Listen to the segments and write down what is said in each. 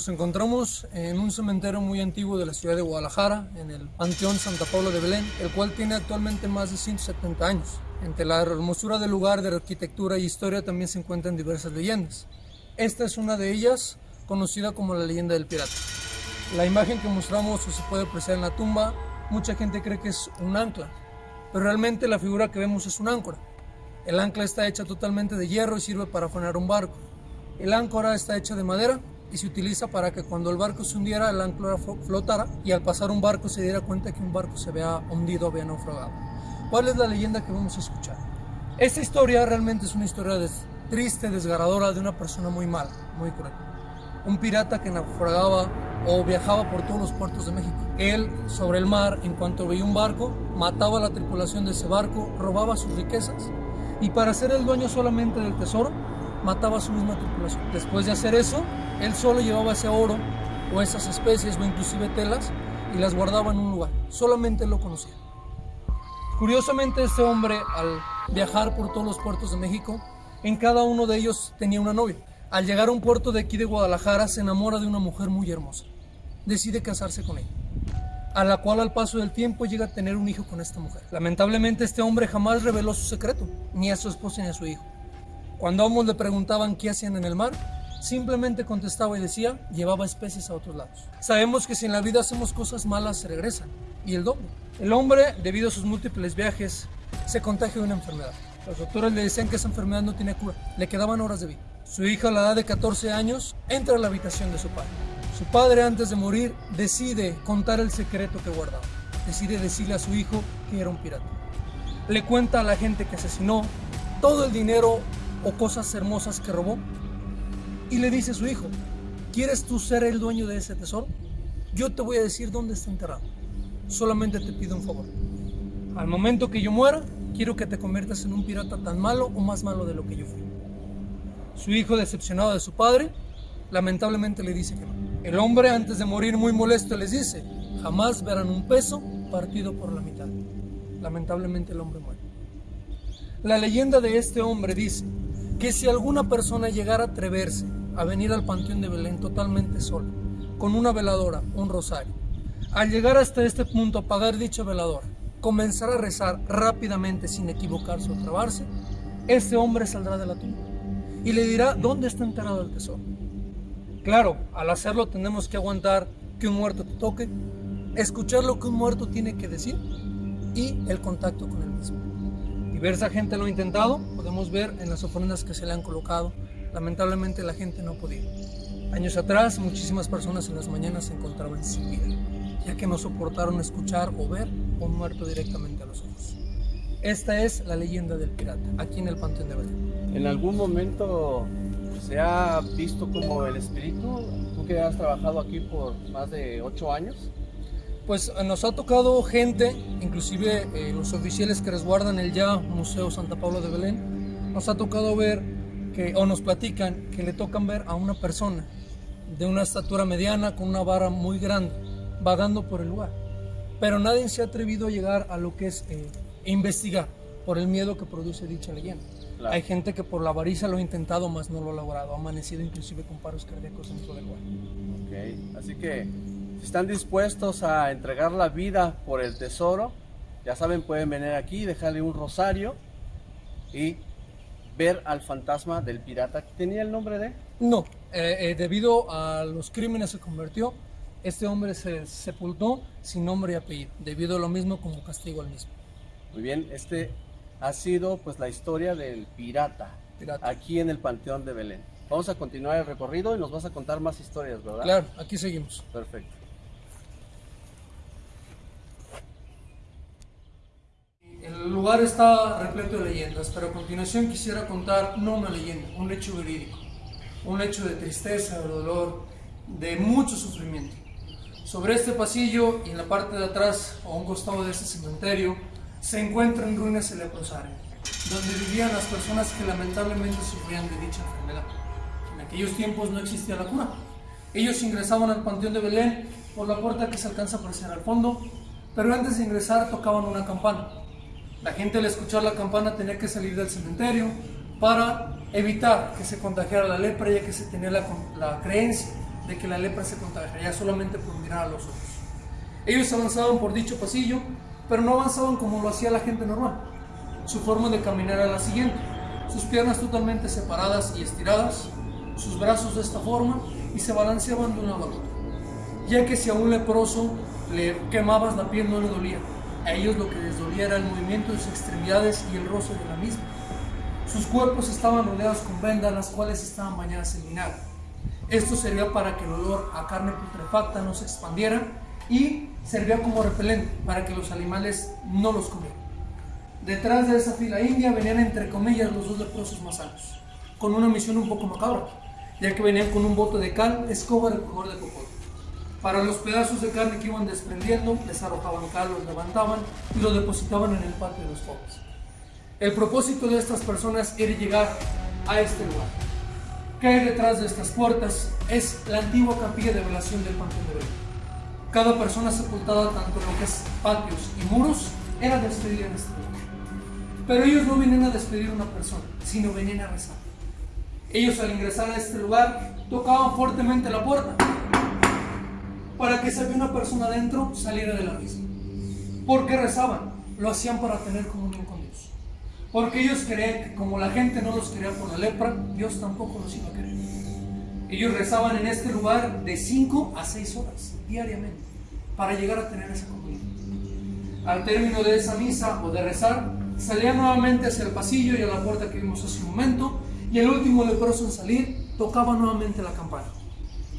nos encontramos en un cementerio muy antiguo de la ciudad de Guadalajara, en el Panteón Santa Paula de Belén, el cual tiene actualmente más de 170 años. Entre la hermosura del lugar, de arquitectura y historia también se encuentran diversas leyendas. Esta es una de ellas, conocida como la leyenda del pirata. La imagen que mostramos o se puede apreciar en la tumba, mucha gente cree que es un ancla, pero realmente la figura que vemos es un áncora. El ancla está hecha totalmente de hierro y sirve para frenar un barco. El áncora está hecha de madera y se utiliza para que cuando el barco se hundiera, el áncora flotara y al pasar un barco se diera cuenta que un barco se había hundido, había naufragado. ¿Cuál es la leyenda que vamos a escuchar? Esta historia realmente es una historia triste, desgarradora de una persona muy mala, muy cruel. Un pirata que naufragaba o viajaba por todos los puertos de México. Él, sobre el mar, en cuanto veía un barco, mataba a la tripulación de ese barco, robaba sus riquezas y para ser el dueño solamente del tesoro, mataba a su misma tripulación. Después de hacer eso, él solo llevaba ese oro o esas especies o inclusive telas y las guardaba en un lugar. Solamente él lo conocía. Curiosamente, este hombre, al viajar por todos los puertos de México, en cada uno de ellos tenía una novia. Al llegar a un puerto de aquí de Guadalajara, se enamora de una mujer muy hermosa. Decide casarse con ella, a la cual al paso del tiempo llega a tener un hijo con esta mujer. Lamentablemente, este hombre jamás reveló su secreto, ni a su esposa ni a su hijo. Cuando ambos le preguntaban qué hacían en el mar, simplemente contestaba y decía, llevaba especies a otros lados. Sabemos que si en la vida hacemos cosas malas, se regresan, y el doble. El hombre, debido a sus múltiples viajes, se contagia de una enfermedad. Los doctores le decían que esa enfermedad no tenía cura, le quedaban horas de vida. Su hija a la edad de 14 años entra a la habitación de su padre. Su padre antes de morir decide contar el secreto que guardaba. Decide decirle a su hijo que era un pirata. Le cuenta a la gente que asesinó todo el dinero o cosas hermosas que robó. Y le dice a su hijo, ¿quieres tú ser el dueño de ese tesoro? Yo te voy a decir dónde está enterrado. Solamente te pido un favor. Al momento que yo muera, quiero que te conviertas en un pirata tan malo o más malo de lo que yo fui. Su hijo, decepcionado de su padre, lamentablemente le dice que no. El hombre, antes de morir muy molesto, les dice, jamás verán un peso partido por la mitad. Lamentablemente el hombre muere. La leyenda de este hombre dice que si alguna persona llegara a atreverse a venir al Panteón de Belén totalmente sola, con una veladora, un rosario, al llegar hasta este punto apagar dicha veladora, comenzar a rezar rápidamente sin equivocarse o trabarse, este hombre saldrá de la tumba y le dirá dónde está enterrado el tesoro. Claro, al hacerlo tenemos que aguantar que un muerto te toque, escuchar lo que un muerto tiene que decir y el contacto con él mismo. Diversa gente lo ha intentado, podemos ver en las ofrendas que se le han colocado. Lamentablemente la gente no ha podido. Años atrás, muchísimas personas en las mañanas se encontraban sin vida, ya que no soportaron escuchar o ver un muerto directamente a los ojos. Esta es la leyenda del pirata, aquí en el Panteón de Belén. ¿En algún momento se ha visto como el espíritu? Tú que has trabajado aquí por más de ocho años. Pues eh, nos ha tocado gente, inclusive eh, los oficiales que resguardan el ya Museo Santa Paula de Belén, nos ha tocado ver que, o nos platican que le tocan ver a una persona de una estatura mediana con una vara muy grande, vagando por el lugar. Pero nadie se ha atrevido a llegar a lo que es eh, investigar por el miedo que produce dicha leyenda. Hay gente que por la avaricia lo ha intentado, más no lo ha logrado. Ha amanecido inclusive con paros cardíacos dentro del lugar. Ok, así que si están dispuestos a entregar la vida por el tesoro, ya saben, pueden venir aquí, dejarle un rosario y ver al fantasma del pirata. ¿Tenía el nombre de? No, eh, eh, debido a los crímenes se convirtió. Este hombre se sepultó sin nombre y apellido, debido a lo mismo como castigo al mismo. Muy bien, este ha sido pues la historia del pirata, aquí en el Panteón de Belén. Vamos a continuar el recorrido y nos vas a contar más historias, ¿verdad? Claro, aquí seguimos. Perfecto. El lugar está repleto de leyendas, pero a continuación quisiera contar no una leyenda, un hecho verídico, un hecho de tristeza, de dolor, de mucho sufrimiento. Sobre este pasillo y en la parte de atrás, a un costado de este cementerio, se encuentra en ruinas el leprosario, donde vivían las personas que lamentablemente sufrían de dicha enfermedad. En aquellos tiempos no existía la cura. Ellos ingresaban al Panteón de Belén por la puerta que se alcanza a apreciar al fondo, pero antes de ingresar tocaban una campana. La gente al escuchar la campana tenía que salir del cementerio para evitar que se contagiara la lepra, ya que se tenía la, creencia de que la lepra se contagiaría solamente por mirar a los ojos. Ellos avanzaban por dicho pasillo, pero no avanzaban como lo hacía la gente normal. Su forma de caminar era la siguiente, sus piernas totalmente separadas y estiradas, sus brazos de esta forma y se balanceaban de un lado a. Ya que si a un leproso le quemabas la piel no le dolía, a ellos lo que les dolía era el movimiento de sus extremidades y el roce de la misma. Sus cuerpos estaban rodeados con vendas, las cuales estaban bañadas en vinagre. Esto servía para que el olor a carne putrefacta no se expandiera y servía como repelente para que los animales no los comieran. Detrás de esa fila india venían entre comillas los dos leprosos más altos, con una misión un poco macabra, ya que venían con un bote de cal, escoba, recogedor de cocote. Para los pedazos de carne que iban desprendiendo, les arrojaban cal, los levantaban y los depositaban en el patio de los pobres. El propósito de estas personas era llegar a este lugar. ¿Qué hay detrás de estas puertas? Es la antigua capilla de velación del Panteón de Belén. Cada persona sepultada, tanto en lo que es patios y muros, era despedida en este lugar. Pero ellos no venían a despedir a una persona, sino venían a rezar. Ellos al ingresar a este lugar tocaban fuertemente la puerta para que había una persona adentro saliera de la misma. ¿Por qué rezaban? Lo hacían para tener comunión con Dios. Porque ellos creían que como la gente no los quería por la lepra, Dios tampoco los iba a querer. Ellos rezaban en este lugar de 5 a 6 horas diariamente para llegar a tener esa comunión. Al término de esa misa o de rezar, salían nuevamente hacia el pasillo y a la puerta que vimos hace un momento, y el último leproso en salir tocaba nuevamente la campana.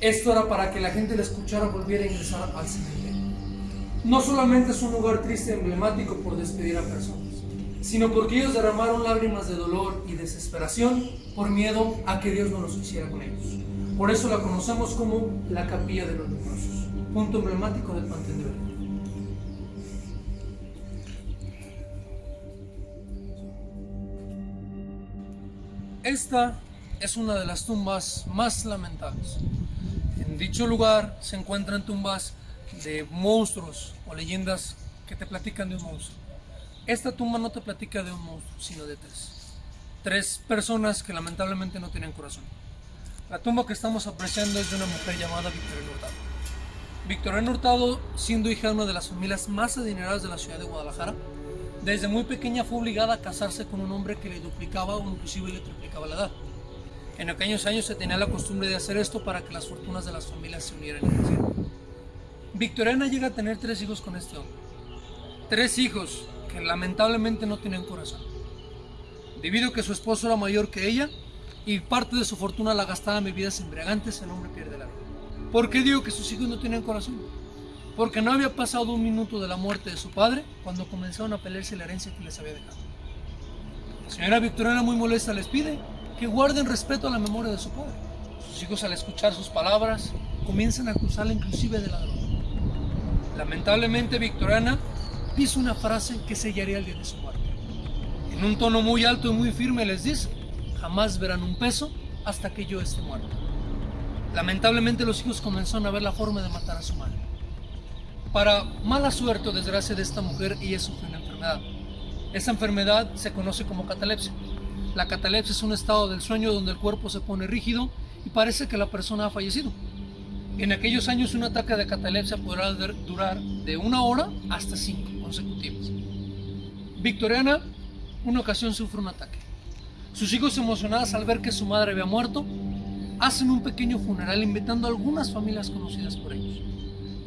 Esto era para que la gente le escuchara volviera a ingresar al cementerio. No solamente es un lugar triste y emblemático por despedir a personas, sino porque ellos derramaron lágrimas de dolor y desesperación por miedo a que Dios no los hiciera con ellos. Por eso la conocemos como la capilla de los leprosos, punto emblemático del Panteón. Esta es una de las tumbas más lamentables. En dicho lugar se encuentran tumbas de monstruos o leyendas que te platican de un monstruo. Esta tumba no te platica de un monstruo, sino de tres. Tres personas que lamentablemente no tienen corazón. La tumba que estamos apreciando es de una mujer llamada Victoria Hurtado. Victoria Hurtado, siendo hija de una de las familias más adineradas de la ciudad de Guadalajara, desde muy pequeña fue obligada a casarse con un hombre que le duplicaba o inclusive le triplicaba la edad. En aquellos años se tenía la costumbre de hacer esto para que las fortunas de las familias se unieran crecieran. Victoriana llega a tener tres hijos con este hombre. Tres hijos que lamentablemente no tienen corazón. Debido a que su esposo era mayor que ella y parte de su fortuna la gastaba en bebidas embriagantes, el hombre pierde la vida. ¿Por qué digo que sus hijos no tienen corazón? Porque no había pasado un minuto de la muerte de su padre cuando comenzaron a pelearse la herencia que les había dejado. La señora Victoriana muy molesta les pide que guarden respeto a la memoria de su padre. Sus hijos al escuchar sus palabras comienzan a acusarla inclusive de ladrón. Lamentablemente Victoriana dice una frase que sellaría el día de su muerte. En un tono muy alto y muy firme les dice, jamás verán un peso hasta que yo esté muerto. Lamentablemente los hijos comenzaron a ver la forma de matar a su madre. Para mala suerte o desgracia de esta mujer, ella sufre una enfermedad. Esa enfermedad se conoce como catalepsia. La catalepsia es un estado del sueño donde el cuerpo se pone rígido y parece que la persona ha fallecido. En aquellos años un ataque de catalepsia podrá durar de una hora hasta cinco consecutivas. Victoriana, una ocasión sufre un ataque. Sus hijos emocionados al ver que su madre había muerto, hacen un pequeño funeral invitando a algunas familias conocidas por ellos.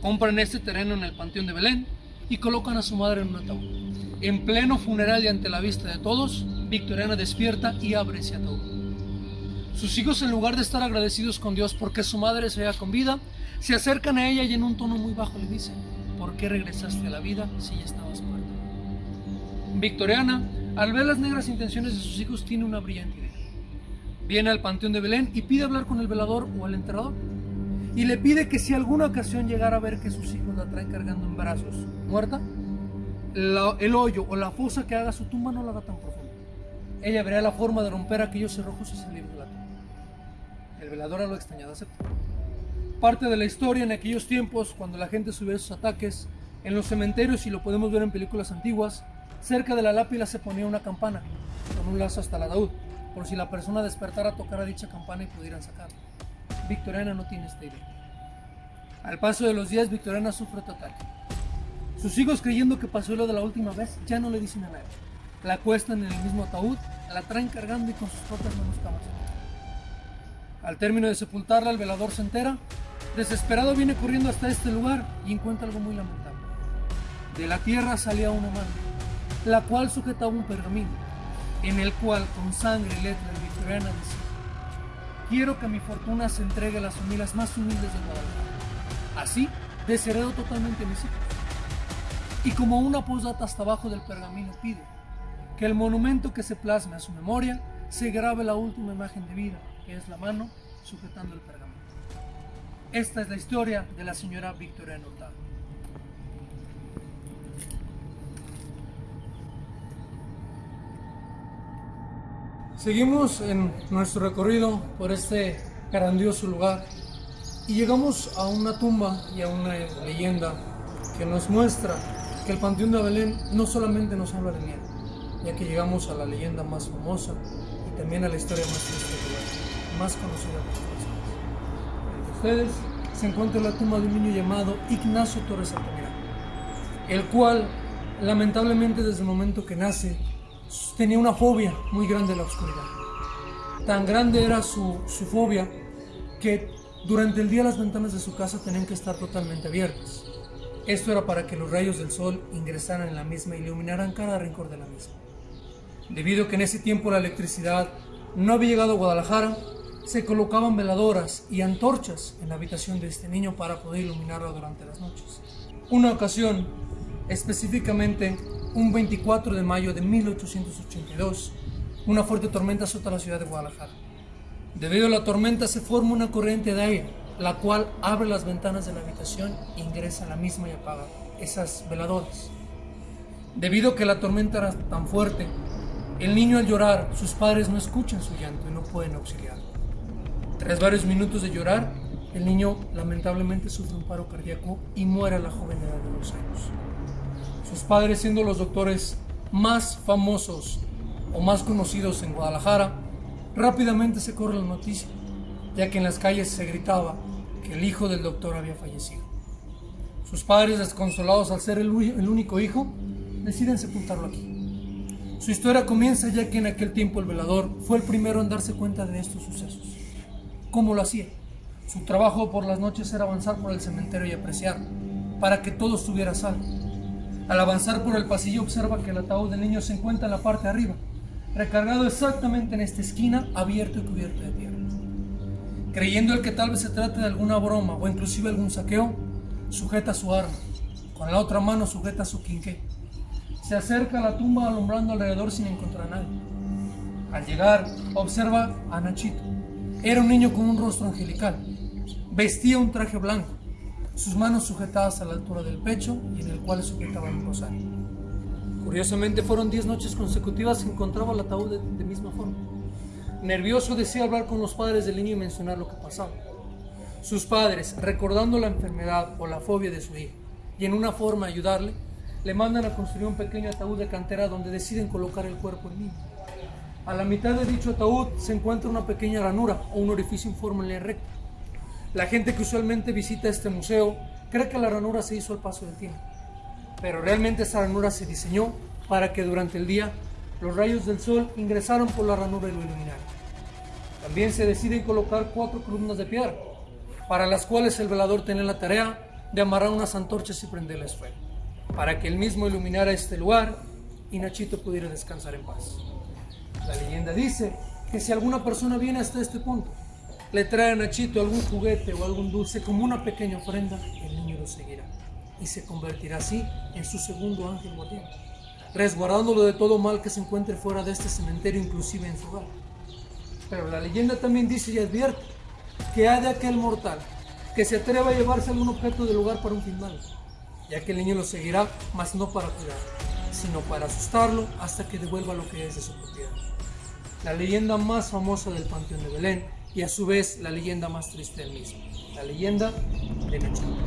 Compran este terreno en el Panteón de Belén y colocan a su madre en un ataúd. En pleno funeral y ante la vista de todos, Victoriana despierta y abre ese ataúd. Sus hijos, en lugar de estar agradecidos con Dios porque su madre se halla con vida, se acercan a ella y en un tono muy bajo le dicen, ¿por qué regresaste a la vida si ya estabas muerta? Victoriana, al ver las negras intenciones de sus hijos, tiene una brillante idea. Viene al Panteón de Belén y pide hablar con el velador o el enterrador. Y le pide que si alguna ocasión llegara a ver que sus hijos la traen cargando en brazos, muerta, el hoyo o la fosa que haga su tumba no la haga tan profunda. Ella verá la forma de romper aquellos cerrojos y salir de la tumba. El velador a lo extrañado acepta. Parte de la historia en aquellos tiempos, cuando la gente subía sus ataques, en los cementerios, y lo podemos ver en películas antiguas, cerca de la lápida se ponía una campana con un lazo hasta el ataúd, por si la persona despertara tocara dicha campana y pudieran sacarla. Victoriana no tiene esta idea. Al paso de los días, Victoriana sufre otro ataque. Sus hijos, creyendo que pasó lo de la última vez, ya no le dicen a nadie. La acuestan en el mismo ataúd, la traen cargando y con sus propias manos camas. Al término de sepultarla, el velador se entera. Desesperado viene corriendo hasta este lugar y encuentra algo muy lamentable. De la tierra salía una mano, la cual sujetaba un pergamino, en el cual con sangre y letras victoriana decía, quiero que mi fortuna se entregue a las familias más humildes de Guadalajara. Así, desheredo totalmente mis hijos. Y como una posdata hasta abajo del pergamino pide que el monumento que se plasme a su memoria se grabe la última imagen de vida, que es la mano sujetando el pergamino. Esta es la historia de la señora Victoria Hurtado. Seguimos en nuestro recorrido por este grandioso lugar y llegamos a una tumba y a una leyenda que nos muestra que el Panteón de Belén no solamente nos habla de miedo, ya que llegamos a la leyenda más famosa y también a la historia más triste más conocida por ustedes se encuentra la tumba de un niño llamado Ignacio Torres Altamirano, el cual lamentablemente desde el momento que nace tenía una fobia muy grande a la oscuridad. Tan grande era su, su fobia que durante el día las ventanas de su casa tenían que estar totalmente abiertas. Esto era para que los rayos del sol ingresaran en la misma y iluminaran cada rincón de la misma. Debido a que en ese tiempo la electricidad no había llegado a Guadalajara, se colocaban veladoras y antorchas en la habitación de este niño para poder iluminarlo durante las noches. Una ocasión, específicamente un 24 de mayo de 1882, una fuerte tormenta azota la ciudad de Guadalajara. Debido a la tormenta se forma una corriente de aire, la cual abre las ventanas de la habitación, ingresa a la misma y apaga esas veladoras. Debido a que la tormenta era tan fuerte, el niño al llorar, sus padres no escuchan su llanto y no pueden auxiliarlo. Tras varios minutos de llorar, el niño lamentablemente sufre un paro cardíaco y muere a la joven edad de dos años. Sus padres, siendo los doctores más famosos o más conocidos en Guadalajara, rápidamente se corre la noticia, ya que en las calles se gritaba que el hijo del doctor había fallecido. Sus padres, desconsolados al ser el, el único hijo, deciden sepultarlo aquí. Su historia comienza ya que en aquel tiempo el velador fue el primero en darse cuenta de estos sucesos. ¿Cómo lo hacía? Su trabajo por las noches era avanzar por el cementerio y apreciar, para que todo estuviera salvo. Al avanzar por el pasillo observa que el ataúd del niño se encuentra en la parte de arriba, recargado exactamente en esta esquina, abierto y cubierto de tierra. Creyendo el que tal vez se trate de alguna broma o inclusive algún saqueo, sujeta su arma, con la otra mano sujeta su quinqué. Se acerca a la tumba alumbrando alrededor sin encontrar a nadie. Al llegar, observa a Nachito. Era un niño con un rostro angelical. Vestía un traje blanco, sus manos sujetadas a la altura del pecho y en el cual sujetaba un rosario. Curiosamente fueron diez noches consecutivas que encontraba el ataúd de, de misma forma. Nervioso decía hablar con los padres del niño y mencionar lo que pasaba. Sus padres, recordando la enfermedad o la fobia de su hijo, y en una forma ayudarle, le mandan a construir un pequeño ataúd de cantera donde deciden colocar el cuerpo del niño. A la mitad de dicho ataúd se encuentra una pequeña ranura o un orificio en forma recta. La gente que usualmente visita este museo cree que la ranura se hizo al paso del tiempo, pero realmente esa ranura se diseñó para que durante el día los rayos del sol ingresaran por la ranura y lo iluminaran. También se deciden colocar cuatro columnas de piedra, para las cuales el velador tenía la tarea de amarrar unas antorchas y prenderles fuego, para que él mismo iluminara este lugar y Nachito pudiera descansar en paz. La leyenda dice que si alguna persona viene hasta este punto le trae a Nachito algún juguete o algún dulce como una pequeña ofrenda, el niño lo seguirá y se convertirá así en su segundo ángel guardián, resguardándolo de todo mal que se encuentre fuera de este cementerio, inclusive en su hogar. Pero la leyenda también dice y advierte que ha de aquel mortal que se atreva a llevarse algún objeto del lugar para un fin malo, ya que el niño lo seguirá, mas no para cuidarlo, sino para asustarlo hasta que devuelva lo que es de su propiedad. La leyenda más famosa del Panteón de Belén y a su vez la leyenda más triste del mismo, la leyenda de Nachito.